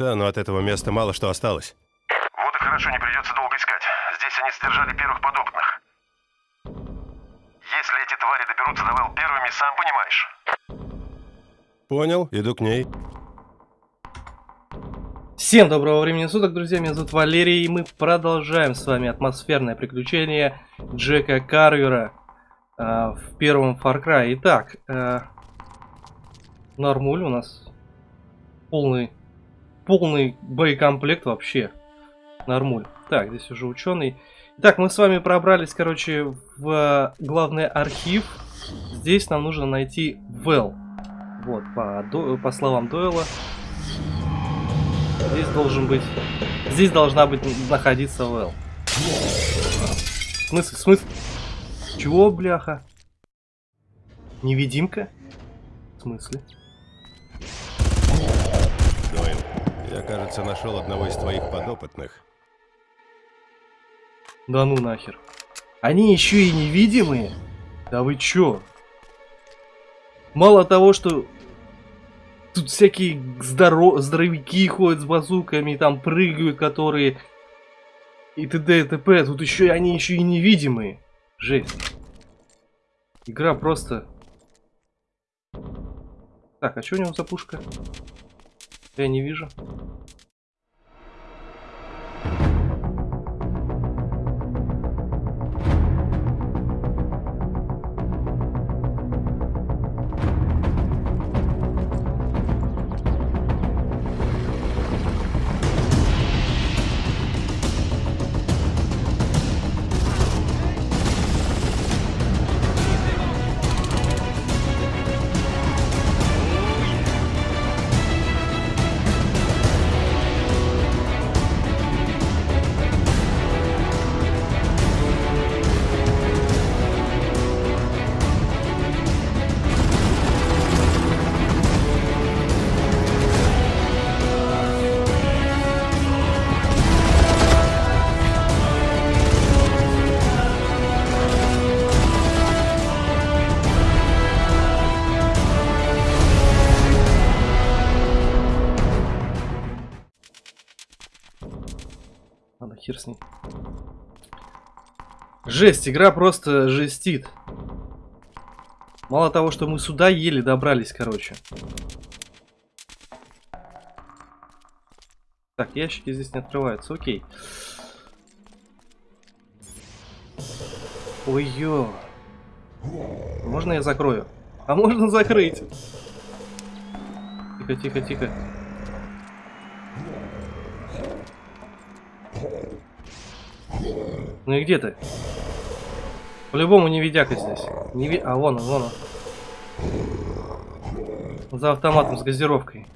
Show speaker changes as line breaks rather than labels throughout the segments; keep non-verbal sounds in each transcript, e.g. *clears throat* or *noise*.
Да, но от этого места мало что осталось.
Вот и хорошо, не придется долго искать. Здесь они сдержали первых подопытных. Если эти твари доберутся до Вэл первыми, сам понимаешь.
Понял, иду к ней.
Всем доброго времени суток, друзья, меня зовут Валерий, и мы продолжаем с вами атмосферное приключение Джека Карвера э, в первом Far Cry. Итак, э, Нормуль у нас полный, полный боекомплект вообще. Нормуль. Так, здесь уже ученый. Итак, мы с вами пробрались, короче, в главный архив. Здесь нам нужно найти Вэл. Вот, по, по словам Дойла. Здесь должен быть... Здесь должна быть находиться Вэл. Смысл? Смысл? Чего, бляха? Невидимка? В смысле?
Дойл, я, кажется, нашел одного из твоих подопытных.
Да ну нахер. Они еще и невидимые? Да вы чё? Мало того, что тут всякие здоро... здоровяки ходят с базуками, там прыгают, которые... И т.д. и т.п. Тут еще и они еще и невидимые. Жесть. Игра просто... Так, а что у него за пушка? Я не вижу. Жесть, игра просто жестит. Мало того, что мы сюда еле добрались, короче. Так, ящики здесь не открываются, окей. Ой-ё. Можно я закрою? А можно закрыть? Тихо, тихо, тихо. Ну и где ты? По-любому не видяка здесь. Не ви... А, вон он, вон он. За автоматом с газировкой.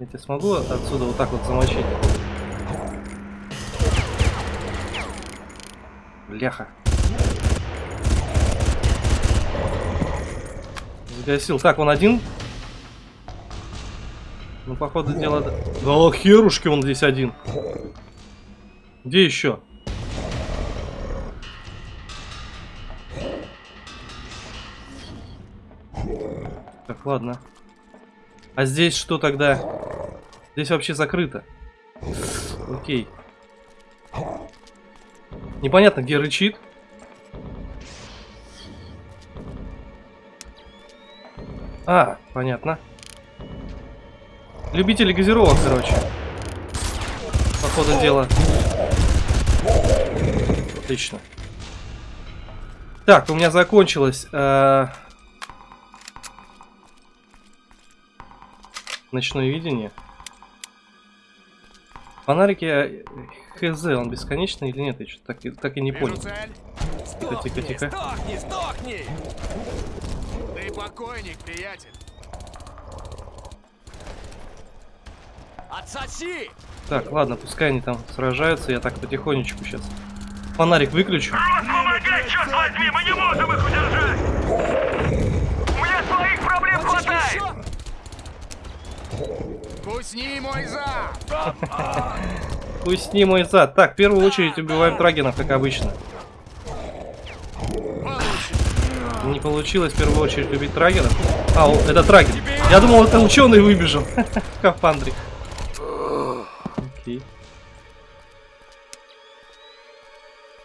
Я тебя смогу отсюда вот так вот замочить? Бляха. Загасил. Так, он один ну, походу дела... Да херушки он здесь один. Где еще? Так, ладно. А здесь что тогда? Здесь вообще закрыто. Окей. Непонятно, где рычит. А, понятно. Любители газировок, короче. По ходу дела. Отлично. Так, у меня закончилось... Э... Ночное видение. Фонарики э, ХЗ, он бесконечный или нет? Я что-то так, так и не понял. Тихо, тихо, тихо.
Сдохни, сдохни! Ты покойник, приятель. Отсоси!
Так, ладно, пускай они там сражаются, я так потихонечку сейчас. Фонарик выключу.
Помогай, черт возьми, мы не можем их удержать! У меня своих проблем хватает!
Кусни мой зад!
Кусни мой зад. Так, в первую очередь убиваем трагенов, как обычно. Не получилось в первую очередь убить траггера. А, это траггер. Я думал, это ученый выбежал. *laughs* В Окей.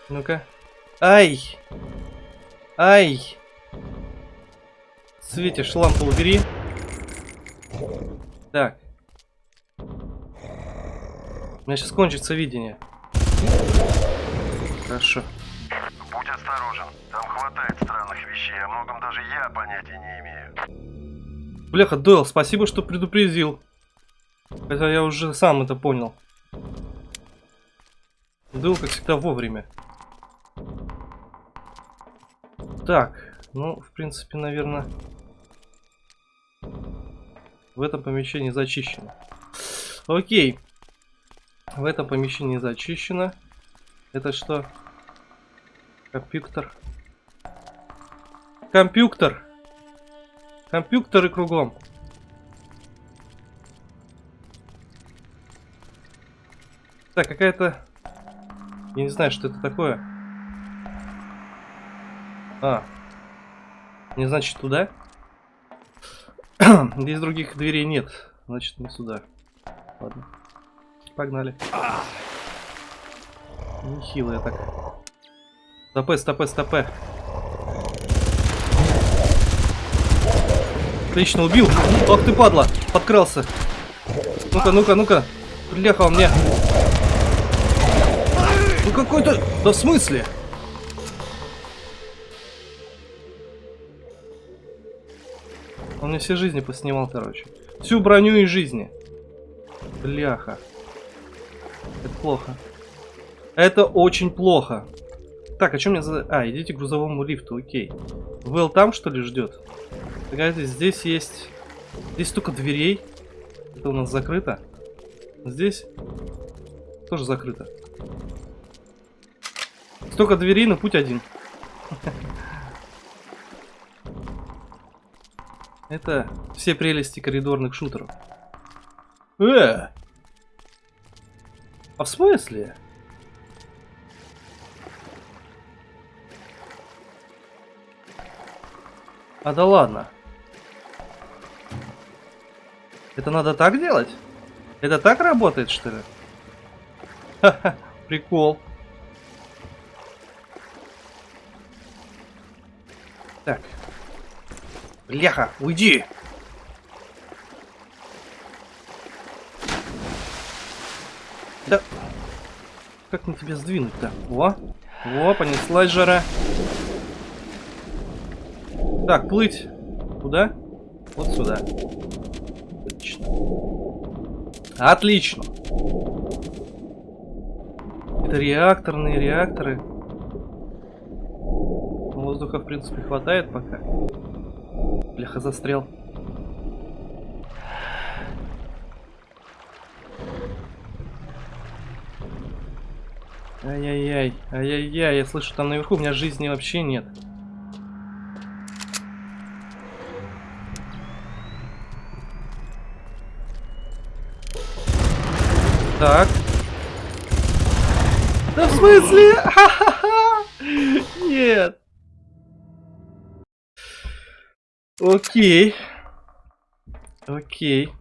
Ну-ка. Ай! Ай! Светишь, лампу убери. Так. У меня сейчас кончится видение. Хорошо.
Будь осторожен, там хватает странных вещей, о многом даже я понятия не имею.
Бляха, Дойл, спасибо, что предупредил. Хотя я уже сам это понял. Дойл, как всегда, вовремя. Так, ну, в принципе, наверное, в этом помещении зачищено. Окей. В этом помещении зачищено. Это что? Компьютер. Компьютер. Компьютеры кругом. Так, какая-то... Я не знаю, что это такое. А. Не значит туда? *clears throat* Здесь других дверей нет. Значит, не сюда. Ладно. Погнали. Нехило я так. Стопе, стопе, стопе. Отлично, убил. Ох ты, падла. Подкрался. Ну-ка, ну-ка, ну-ка. Он мне. Какой-то... Да в смысле? Он мне все жизни поснимал, короче. Всю броню и жизни. Бляха. Это плохо. Это очень плохо. Так, а что мне за... А, идите к грузовому лифту, окей. Вэл там, что ли, ждет? Погодите, здесь есть... Здесь столько дверей. Это у нас закрыто. Здесь тоже закрыто. Столько дверей, но путь один. Это все прелести коридорных шутеров. Э! А в смысле? А да ладно. Это надо так делать? Это так работает, что ли? *laughs* Ха-ха, прикол. Так. Бляха, уйди! Да... Как мне тебя сдвинуть-то? Во! Во, понеслась жара. Так, плыть. Куда? Вот сюда. Отлично. Отлично. Это реакторные реакторы. Воздуха, в принципе, хватает пока. Бляха, застрял. Ай-яй-яй, ай-яй-яй, я слышу, там наверху у меня жизни вообще нет. Так. Да в смысле? *laughs* Нет. Окей. Окей.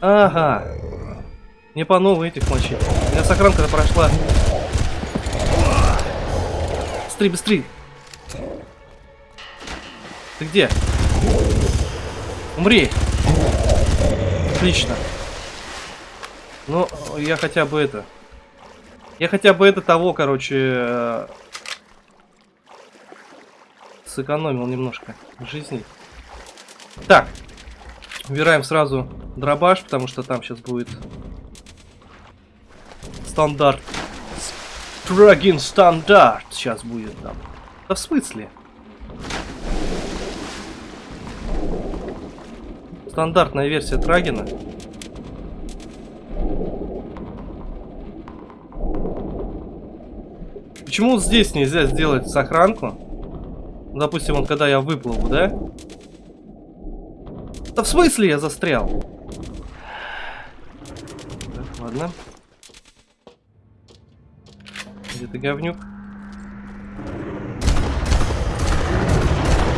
Ага. Не по новой этих мочить. У меня сохранка прошла. Быстрей, быстрей. Ты где? Умри. Отлично. Ну, я хотя бы это... Я хотя бы это того, короче... Сэкономил немножко жизни. Так. Убираем сразу дробаш, потому что там сейчас будет... Стандарт. Трагин стандарт сейчас будет там. Да в смысле? Стандартная версия Трагина. Почему здесь нельзя сделать сохранку? Допустим, вот когда я выплыву, да? Да в смысле я застрял? Так, ладно. Где ты, говнюк?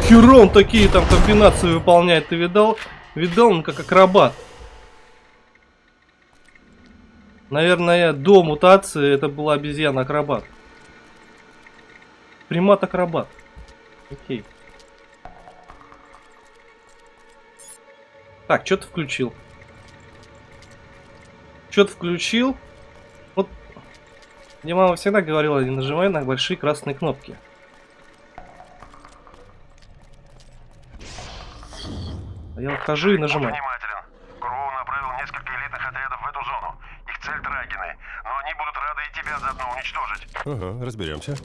Херон такие там комбинации выполняет, ты видал? Видал, он как акробат. Наверное, до мутации это была обезьяна-акробат. Примат-акробат. Окей. Так, что ты включил? Что-то включил. Вот. Мне мама всегда говорила, не нажимай на большие красные кнопки. А я вот хожу и нажимаю.
внимателен. Кроу направил несколько элитных отрядов в эту зону. Их цель Драгины. Но они будут рады и тебя заодно уничтожить.
Ага, разберемся.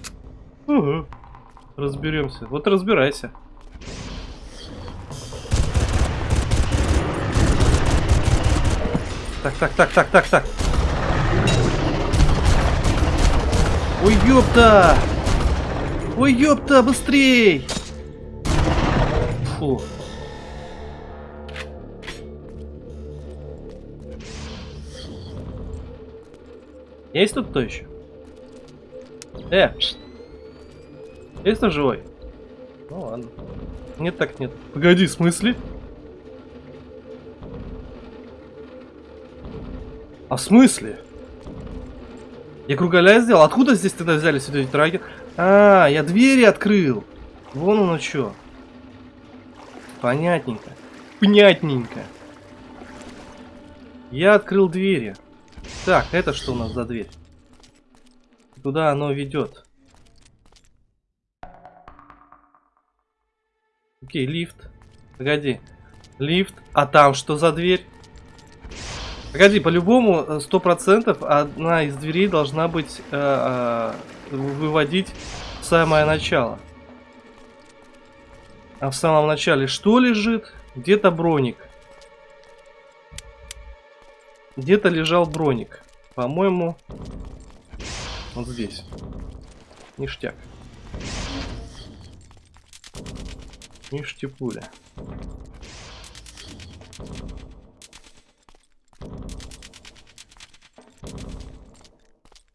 Ага. Разберемся. Вот разбирайся. Так, так, так, так, так, так. Ой, ёпта! Ой, ёпта, быстрей! Фу. Есть тут кто еще? Э. кто живой? Ну ладно. Нет так нет. Погоди, в смысле? А в смысле? Я кругаля сделал? Откуда здесь тогда взяли сюда эти траги? А, я двери открыл. Вон оно что. Понятненько. Понятненько. Я открыл двери. Так, это что у нас за дверь? Куда оно ведет? Окей, лифт. Погоди. Лифт. А там что за дверь? Погоди, по-любому, э, сто процентов одна из дверей должна быть э, э, выводить в самое начало. А в самом начале что лежит? Где-то броник. Где-то лежал броник. По-моему, вот здесь. Ништяк. Ништяпуля.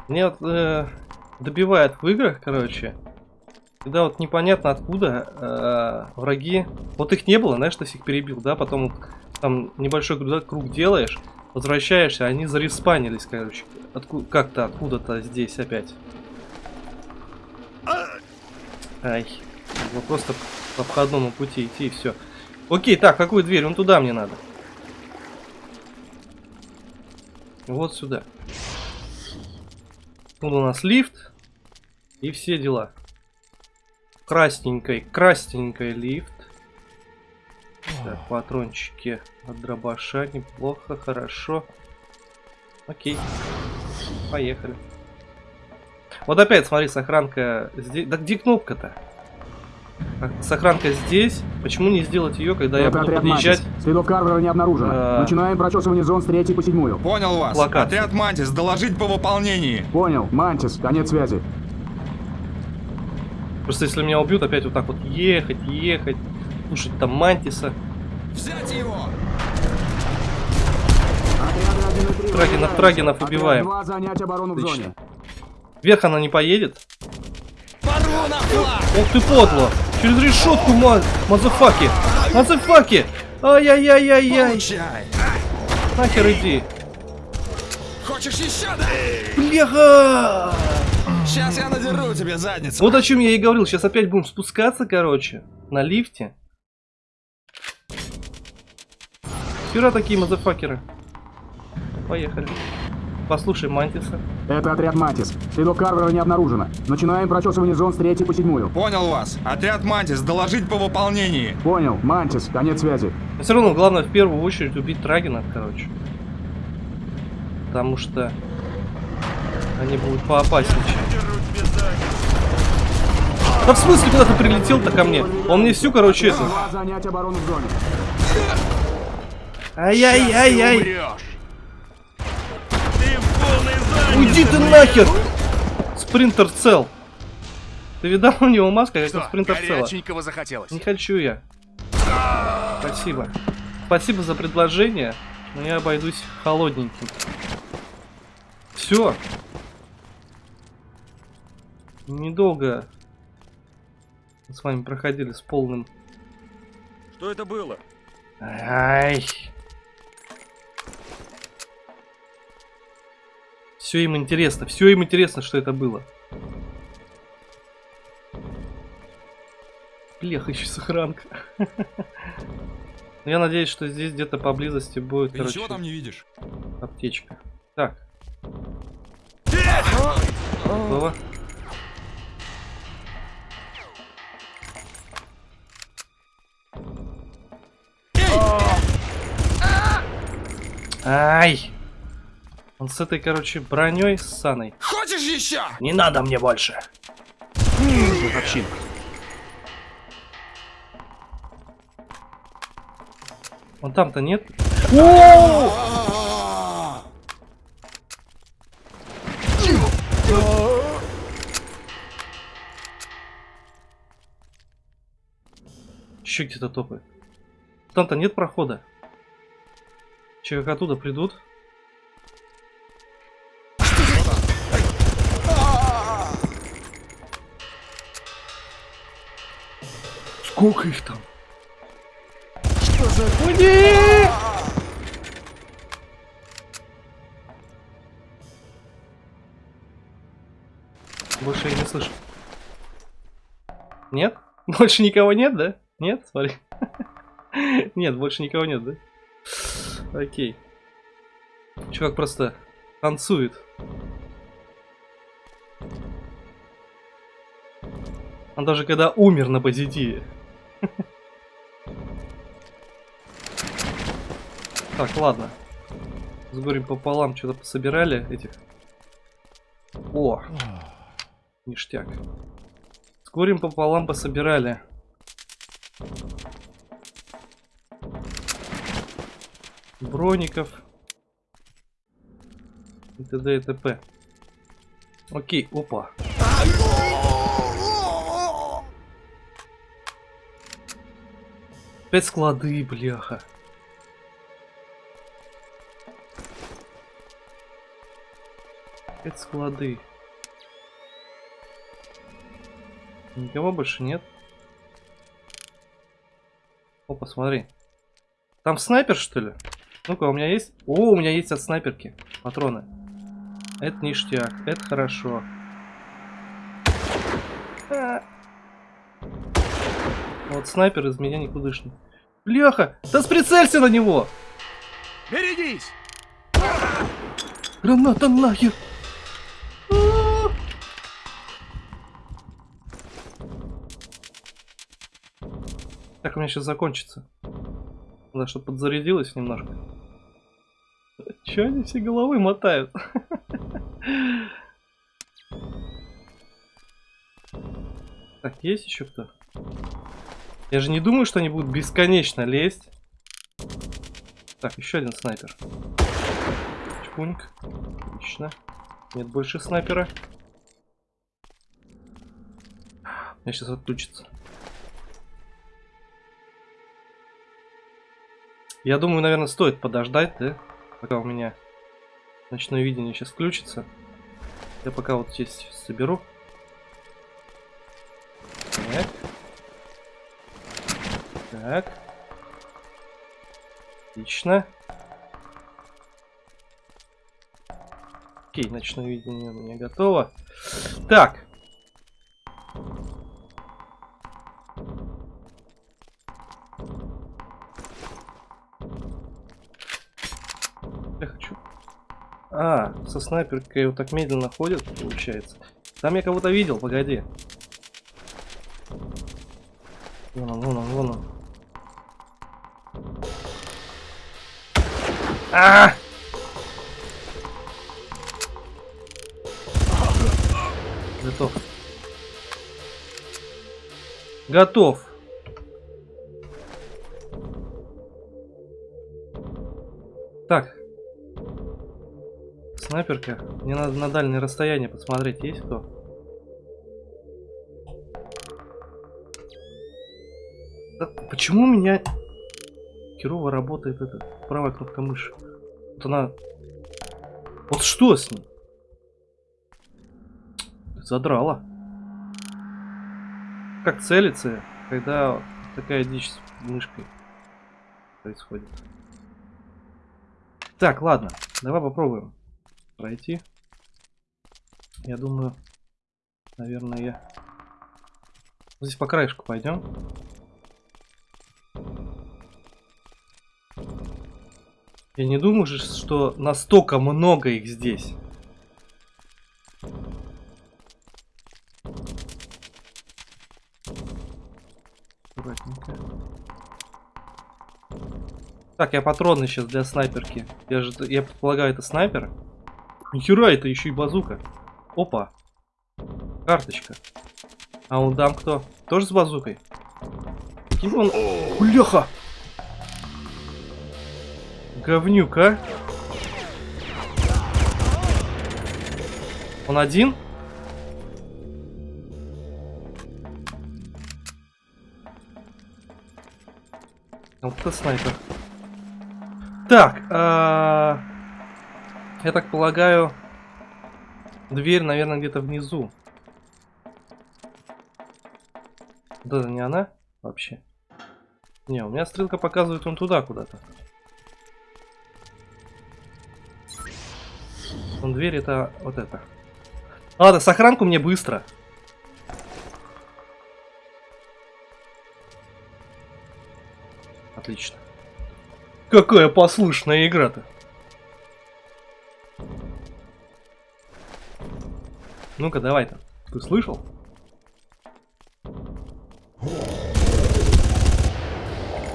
Мне вот, э, добивает в играх, короче, когда вот непонятно откуда э, враги, вот их не было, знаешь, ты всех перебил, да, потом там небольшой круг, круг делаешь, возвращаешься, они зареспанились, короче, Отку как-то откуда-то здесь опять. Ай, надо просто по обходному пути идти и все. Окей, так, какую дверь? Вон туда мне надо. Вот сюда. Тут у нас лифт. И все дела. Красненькой, красненькой лифт. Так, патрончики от дробаша. Неплохо, хорошо. Окей. Поехали. Вот опять, смотри, сохранка здесь. Да где кнопка-то? Сохранка здесь. Почему не сделать ее, когда я
Это
буду
отряд
подъезжать?
Мантис. Следов Карвера не обнаружено.
А.
Начинаем прочесывание зон с третьей по седьмую.
Понял вас.
Локация.
Отряд Мантис, доложить по выполнении.
Понял. Мантис, конец связи.
Просто если меня убьют, опять вот так вот ехать, ехать, слушать там Мантиса.
Взять его!
Отряды 1 и 3
Трагинов. Трагинов убиваем.
2 занять оборону в зоне.
Вверх она не поедет.
Порву на флаг!
Ох ты подло! Через решетку, ма мазафаки! Мазафаки! Ай-яй-яй-яй-яй! Нахер иди!
Хочешь еще, да?
Бляха!
Сейчас я надеру тебе задницу.
Вот о чем я и говорил. Сейчас опять будем спускаться, короче, на лифте. Вчера такие мазафакеры. Поехали. Послушай Мантиса.
Это отряд Мантис. Следов Карвера не обнаружено. Начинаем прочесывание зон с третьей по седьмую.
Понял вас. Отряд Мантис, доложить по выполнении.
Понял. Мантис, конец связи.
Но все равно главное в первую очередь убить Трагина, короче. Потому что они будут поопаснее. Да в смысле, куда ты прилетел-то ко мне? Он мне всю, короче, это... Ай-яй-яй-яй!
Умрешь.
Ты в полной
Уйди ты нахер! Спринтер цел. Ты видал у него маска, как у спринтер цела?
захотелось?
Не хочу я. Спасибо. Спасибо за предложение, но я обойдусь холодненьким. Все. Недолго Мы с вами проходили с полным...
Что это было?
Ай! Все им интересно, все им интересно, что это было. Блях, еще сохранка. Ну, Я надеюсь, что здесь где-то поблизости будет,
Ты
короче,
ничего там не видишь?
аптечка. Так. Готово. Ай! Он с этой, короче, броней ссаной.
Хочешь еще?
Не надо мне больше. Вообще. Вон там-то нет. Еще где-то топает. Там-то нет прохода. Че, как оттуда придут? Сколько их там? Что за... Уйди! Больше я не слышу. Нет? *laughs* Больше никого нет, да? Нет? Смотри. *laughs* Нет, больше никого нет, да? Окей. Чувак просто танцует. Он даже когда умер на позитиве. Так, ладно. С горем пополам что-то пособирали этих. О! Ништяк. С горем пополам пособирали. Броников. И т.д. и т.п. Окей, опа. Опять склады, бляха. Опять склады. Никого больше нет. Опа, смотри. Там снайпер, что ли? Ну-ка, у меня есть... О, у меня есть от снайперки патроны. Это ништяк, это хорошо. А. Вот снайпер из меня никудышный. Бляха! Да сприцелься на него!
Берегись!
Граната нахер! Так, у меня сейчас закончится. Надо, чтобы подзарядилось немножко. Че они все головы мотают? *laughs* Так, есть еще кто? Я же не думаю, что они будут бесконечно лезть. Так, еще один снайпер. Чпуньк. Отлично. Нет больше снайпера. Я сейчас отключится. Я думаю, наверное, стоит подождать, да? Пока у меня ночное видение сейчас включится. Я пока вот здесь соберу. Так. Так. Отлично. Окей, ночное видение у меня готово. Так. Со снайперкой вот так медленно ходит, получается. Там я кого-то видел, погоди. Вон он, вон он, вон он. А! Готов. Готов. Так. Снайперка. Мне надо на дальнее расстояние посмотреть, есть кто? Да почему у меня херово работает эта правая кнопка мыши? Вот она... Вот что с ней? Задрала. как целиться, когда такая дичь с мышкой происходит. Так, ладно, давай попробуем пройти. Я думаю, наверное, я... Здесь по краешку пойдем. Я не думаю, же, что настолько много их здесь. Так, я патроны сейчас для снайперки. Я же, я предполагаю, это снайпер. Нихера, это еще и базука. Опа. Карточка. А он там кто? Тоже с базукой? Каким он... Бляха! Говнюк, а? Он один? А Вот это снайпер. Так, а... я так полагаю, дверь, наверное, где-то внизу. Это не она вообще? Не, у меня стрелка показывает он туда куда-то. Он дверь это вот это. Ладно, сохранку мне быстро. Отлично. Какая послушная игра-то. Ну-ка, давай-то. Ты слышал?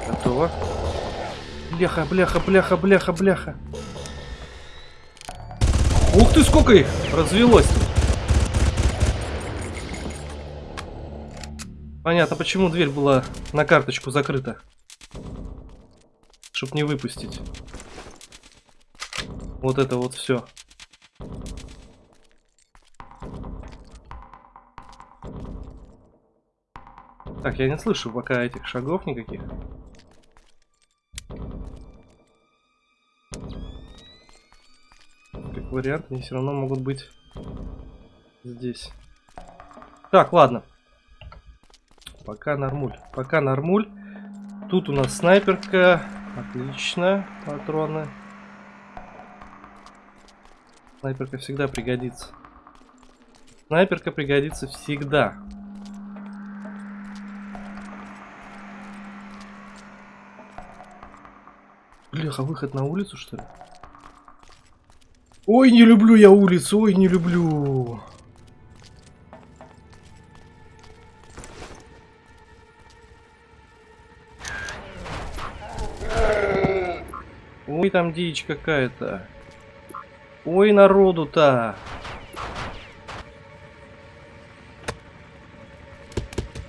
Готово. Бляха, бляха, бляха, бляха, бляха. Ух ты, сколько их развелось. Понятно, почему дверь была на карточку закрыта. Чтоб не выпустить. Вот это вот все. Так, я не слышу пока этих шагов никаких. Как вариант, они все равно могут быть здесь. Так, ладно. Пока нормуль. Пока нормуль. Тут у нас снайперка. Отлично. Патроны. Снайперка всегда пригодится. Снайперка пригодится всегда. Бляха, выход на улицу, что ли? Ой, не люблю я улицу, ой, не люблю. Ой, там дичь какая-то. Ой, народу-то.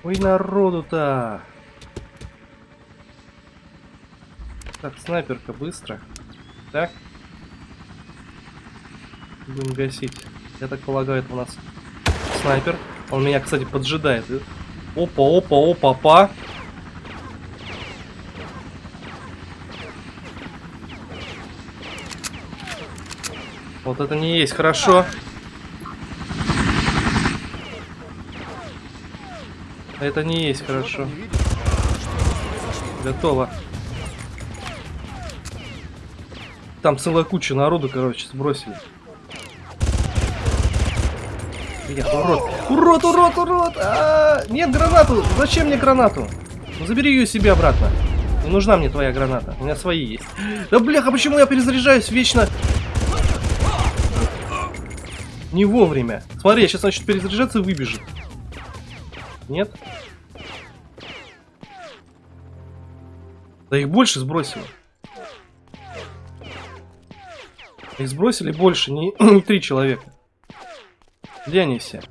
Ой, народу-то. Так, снайперка, быстро. Так. Будем гасить. Я так полагаю, это у нас снайпер. Он меня, кстати, поджидает. Опа, опа, опа, опа. Вот это не есть хорошо. Это не есть хорошо. Готово. Там целая куча народу, короче, сбросили. Блин, урод. Урод, урод, урод! А -а -а! Нет, гранату! Зачем мне гранату? Ну, забери ее себе обратно. Не нужна мне твоя граната. У меня свои есть. Да бляха, почему я перезаряжаюсь вечно? Не вовремя. Смотри, я сейчас начну перезаряжаться и выбежит. Нет? Да их больше сбросило. Их сбросили больше, не, *clears throat* не три человека. Где они все?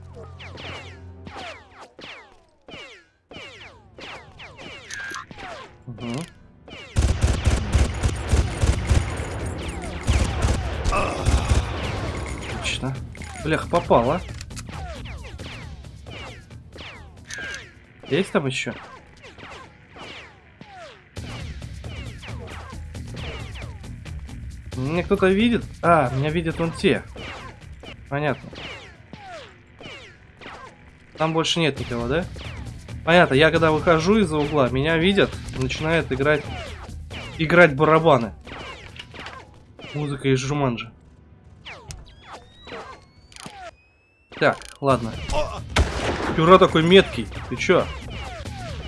Угу. Отлично. Блях, попала. Есть там еще? Меня кто-то видит? А, меня видят вон те. Понятно. Там больше нет никого, да? Понятно, я когда выхожу из-за угла, меня видят, начинает играть играть барабаны. Музыка из Жуманджи. Так, ладно. Пюра такой меткий. Ты чё?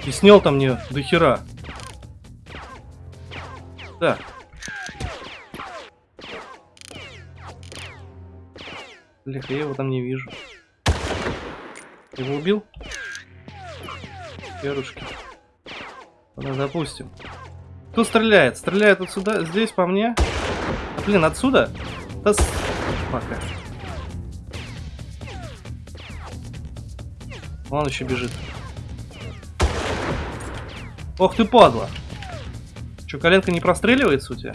И снял там мне до хера. Так. Бляха, я его там не вижу. Его убил? Перушки. Ладно, допустим. Кто стреляет? Стреляет отсюда, здесь по мне. Блин, отсюда? Да с... Пока. Он еще бежит. Ох ты падла. Че, коленка не простреливается у тебя?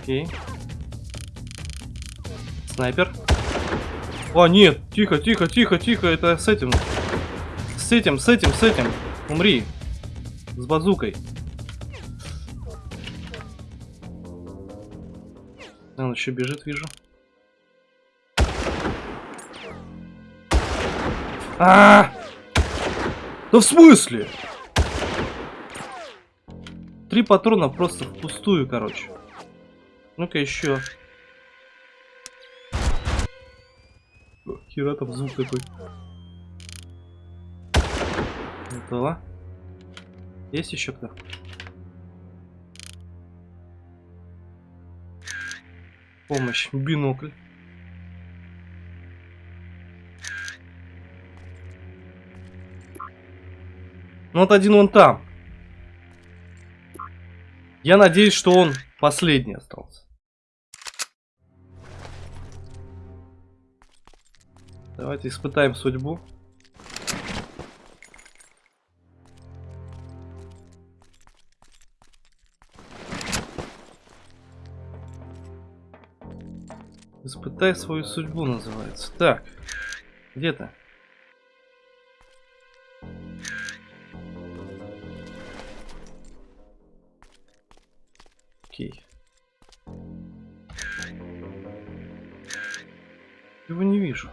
Окей. Снайпер. О, нет, тихо, тихо, тихо, тихо, это с этим. С этим, с этим, с этим. Умри. С базукой. Он еще бежит, вижу. А, -а, а Да в смысле? Три патрона просто впустую, короче. Ну-ка еще. Хера там звук такой. Готово. Есть еще кто? Помощь. Бинокль. Ну вот один вон там. Я надеюсь, что он последний остался. Давайте испытаем судьбу. Испытай свою судьбу называется. Так, где то Окей. Его не вижу.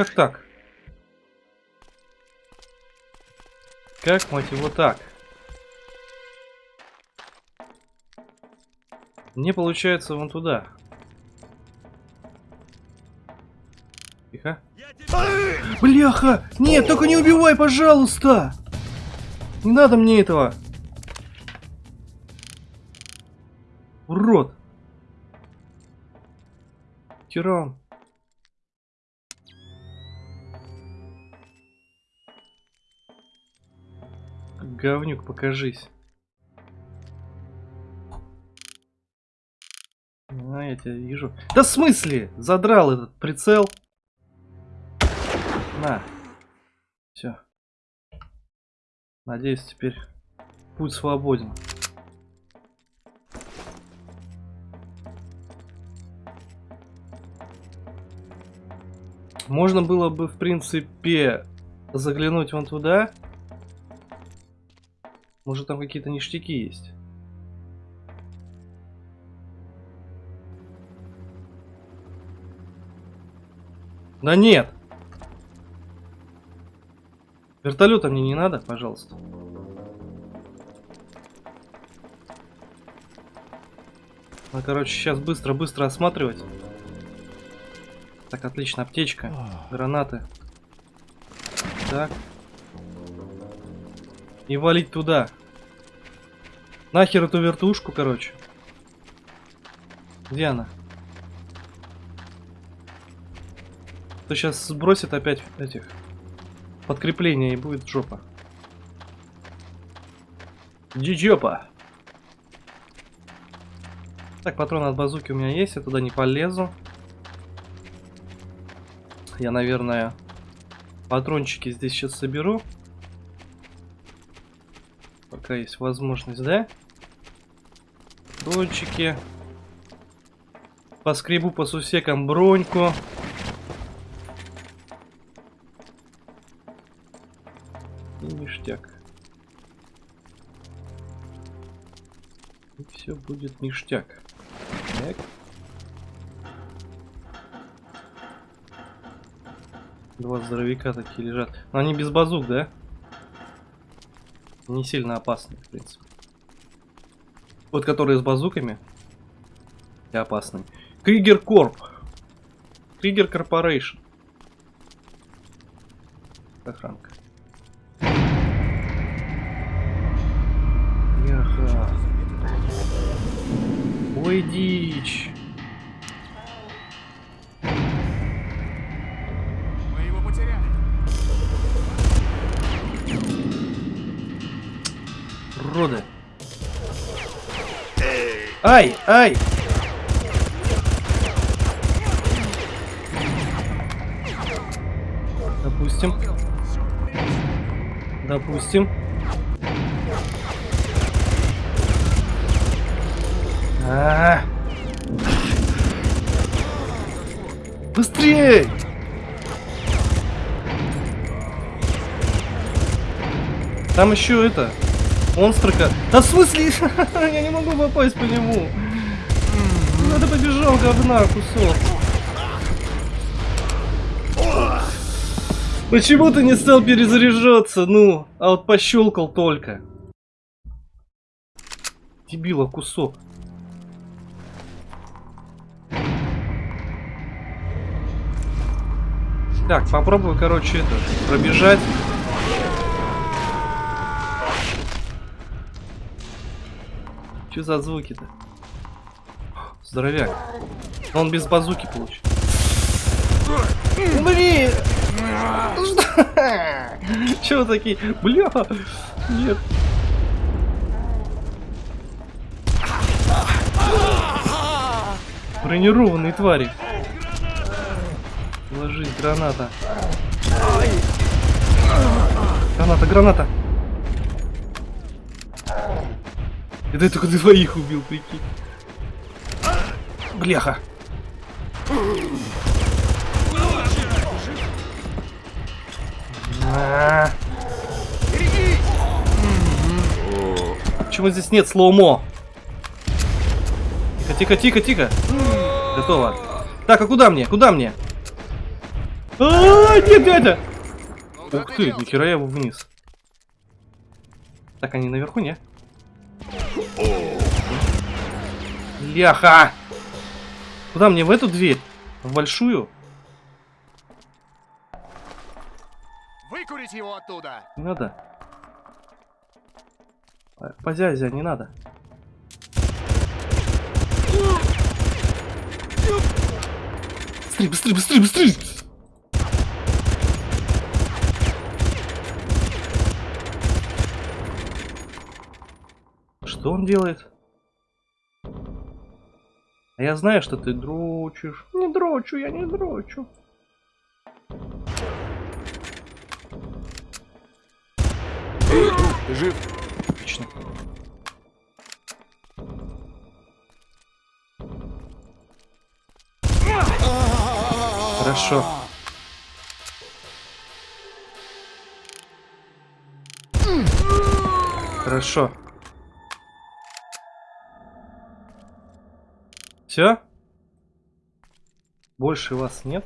Как так? Как, мать его, так? Не получается вон туда. Тихо. Бляха! Нет, только не убивай, пожалуйста! Не надо мне этого! Урод! Тиран! Говнюк, покажись. А, я тебя вижу. Да в смысле? Задрал этот прицел. На. Все. Надеюсь, теперь путь свободен. Можно было бы, в принципе, заглянуть вон туда. Может, там какие-то ништяки есть. Да нет! Вертолета мне не надо, пожалуйста. Ну, короче, сейчас быстро-быстро осматривать. Так, отлично, аптечка, гранаты. Так. И валить туда. Нахер эту вертушку, короче. Где она? То сейчас сбросит опять этих подкрепления и будет жопа. Джиджопа. Так, патроны от базуки у меня есть, я туда не полезу. Я, наверное, патрончики здесь сейчас соберу. Пока есть возможность, да? Патрончики. Поскребу по сусекам броньку. И ништяк. И все будет ништяк. Так. Два здоровяка такие лежат. Но они без базук, да? Не сильно опасны, в принципе. Вот которые с базуками. И опасные. Кригер Корп. Кригер Корпорейшн. Охранка. Яха. Ой, дичь. Уроды. Ай, ай! Допустим. Допустим. А. Быстрее! Там еще это. Монстрака. Да в смысле? *laughs* Я не могу попасть по нему. Надо побежал говна кусок. Почему ты не стал перезаряжаться? Ну, а вот пощелкал только. Дебила кусок. Так, попробую, короче, это, пробежать. Что за звуки-то? Здоровяк. Он без базуки получит. Блин! *laughs* Что? Чего такие? Бля! Нет. Бронированные твари. Ложись, граната. Граната, граната. Это я только двоих убил, прикинь. Бляха. А. Почему здесь нет слоумо? Тихо, тихо, тихо, тихо. Готово. Так, а куда мне? Куда мне? А, нет, дядя! Ух ты, нихера я его вниз. Так, они наверху, не? Ляха! Куда мне, в эту дверь? В большую?
Выкурить его оттуда.
Не надо. Позязя, не надо. Быстрее, быстрее, быстрее, быстрее! Что он делает? А я знаю, что ты дрочишь. Не дрочу, я не дрочу.
Эй, ты жив?
Отлично. Хорошо. Хорошо. Все? Больше вас нет?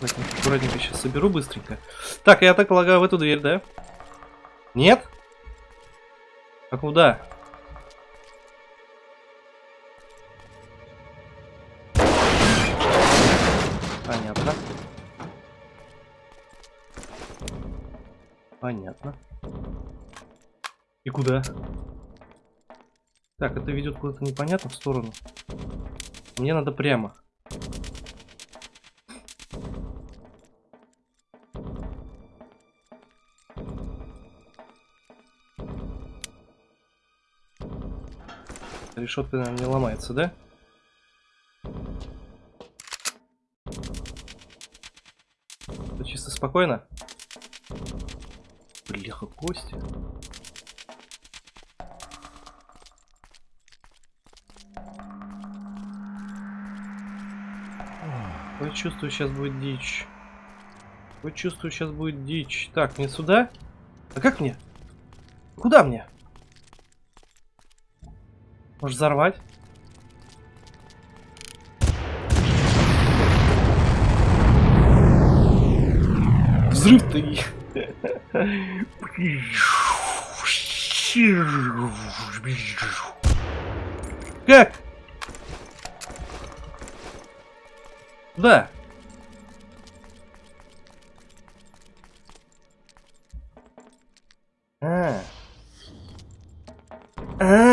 Аккуратненько, сейчас соберу быстренько. Так, я так полагаю в эту дверь, да? Нет? А куда? Куда? Так, это ведет куда-то непонятно в сторону. Мне надо прямо. Решетка, наверное, не ломается, да? Всё чисто спокойно? Бляха, кости. Чувствую, сейчас будет дичь. Вот чувствую, сейчас будет дичь. Так, мне сюда? А как мне? Куда мне? Может взорвать? Взрыв ты! *laughs* Как? Да. А. А.